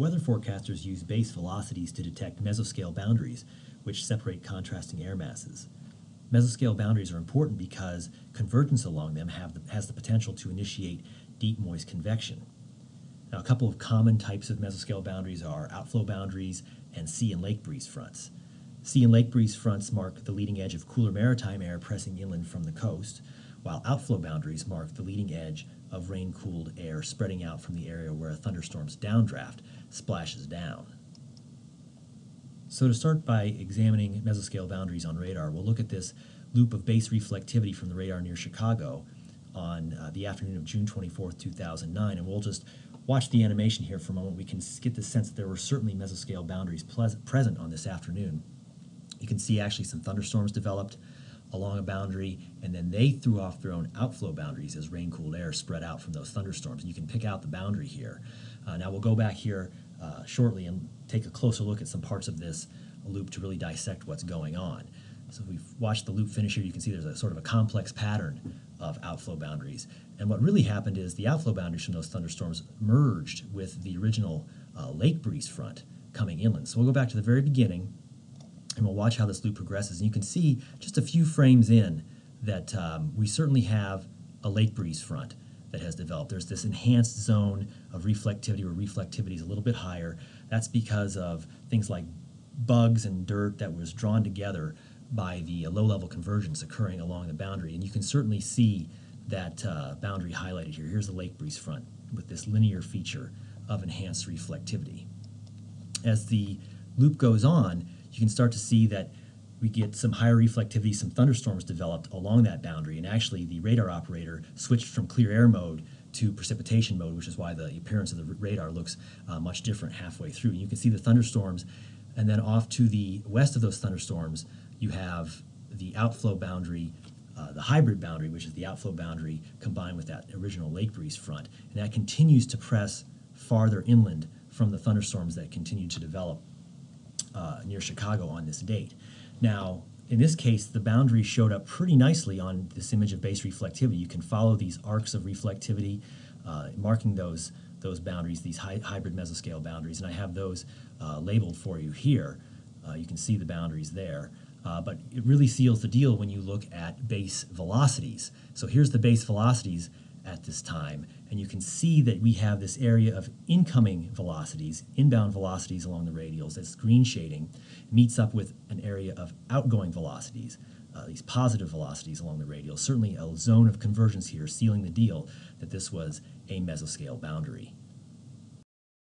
weather forecasters use base velocities to detect mesoscale boundaries, which separate contrasting air masses. Mesoscale boundaries are important because convergence along them the, has the potential to initiate deep moist convection. Now, a couple of common types of mesoscale boundaries are outflow boundaries and sea and lake breeze fronts. Sea and lake breeze fronts mark the leading edge of cooler maritime air pressing inland from the coast, while outflow boundaries mark the leading edge of rain-cooled air spreading out from the area where a thunderstorm's downdraft splashes down. So to start by examining mesoscale boundaries on radar, we'll look at this loop of base reflectivity from the radar near Chicago on uh, the afternoon of June 24, 2009, and we'll just watch the animation here for a moment. We can get the sense that there were certainly mesoscale boundaries present on this afternoon. You can see actually some thunderstorms developed along a boundary, and then they threw off their own outflow boundaries as rain-cooled air spread out from those thunderstorms. And you can pick out the boundary here. Uh, now we'll go back here uh, shortly and take a closer look at some parts of this loop to really dissect what's going on. So if we watch the loop finish here, you can see there's a sort of a complex pattern of outflow boundaries. And what really happened is the outflow boundaries from those thunderstorms merged with the original uh, lake breeze front coming inland. So we'll go back to the very beginning and we'll watch how this loop progresses. And you can see just a few frames in that um, we certainly have a lake breeze front that has developed. There's this enhanced zone of reflectivity where reflectivity is a little bit higher. That's because of things like bugs and dirt that was drawn together by the low-level convergence occurring along the boundary. And you can certainly see that uh, boundary highlighted here. Here's the lake breeze front with this linear feature of enhanced reflectivity. As the loop goes on, you can start to see that we get some higher reflectivity, some thunderstorms developed along that boundary, and actually the radar operator switched from clear air mode to precipitation mode, which is why the appearance of the radar looks uh, much different halfway through. You can see the thunderstorms, and then off to the west of those thunderstorms, you have the outflow boundary, uh, the hybrid boundary, which is the outflow boundary combined with that original lake breeze front, and that continues to press farther inland from the thunderstorms that continue to develop uh, near Chicago on this date. Now, in this case, the boundary showed up pretty nicely on this image of base reflectivity. You can follow these arcs of reflectivity, uh, marking those, those boundaries, these hy hybrid mesoscale boundaries, and I have those uh, labeled for you here. Uh, you can see the boundaries there. Uh, but it really seals the deal when you look at base velocities. So here's the base velocities at this time, and you can see that we have this area of incoming velocities, inbound velocities along the radials, that's green shading, meets up with an area of outgoing velocities, uh, these positive velocities along the radials. Certainly a zone of convergence here sealing the deal that this was a mesoscale boundary.